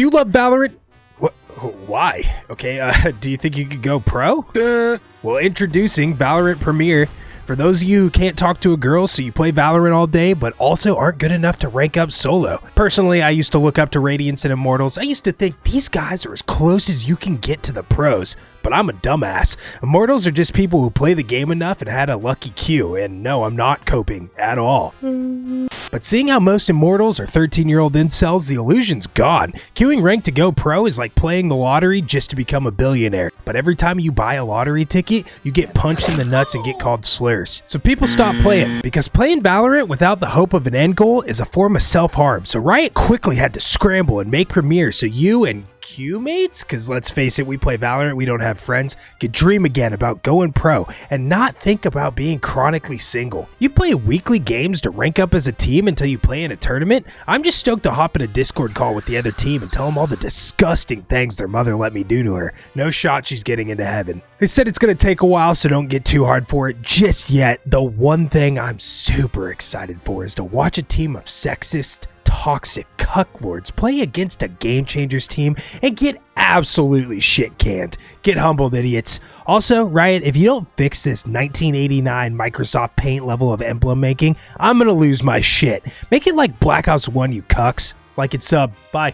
Do you love Valorant? What? Why? Okay, uh, do you think you could go pro? Uh, Well, introducing Valorant Premier. For those of you who can't talk to a girl, so you play Valorant all day, but also aren't good enough to rank up solo. Personally, I used to look up to Radiants and Immortals. I used to think these guys are as close as you can get to the pros, but I'm a dumbass. Immortals are just people who play the game enough and had a lucky queue, and no, I'm not coping at all. But seeing how most immortals are 13 year old incels, the illusion's gone. Queuing rank to go pro is like playing the lottery just to become a billionaire. But every time you buy a lottery ticket, you get punched in the nuts and get called slurs. So people stop playing because playing Valorant without the hope of an end goal is a form of self harm. So Riot quickly had to scramble and make Premier so you and Q mates, because let's face it, we play Valorant, we don't have friends, could dream again about going pro and not think about being chronically single. You play weekly games to rank up as a team until you play in a tournament? I'm just stoked to hop in a Discord call with the other team and tell them all the disgusting things their mother let me do to her. No shot she's getting into heaven. They said it's going to take a while, so don't get too hard for it just yet. The one thing I'm super excited for is to watch a team of sexist, toxic cucklords play against a Game Changers team and get absolutely shit canned. Get humbled, idiots. Also, Riot, if you don't fix this 1989 Microsoft Paint level of emblem making, I'm gonna lose my shit. Make it like Black Ops 1, you cucks. Like it's sub. Bye.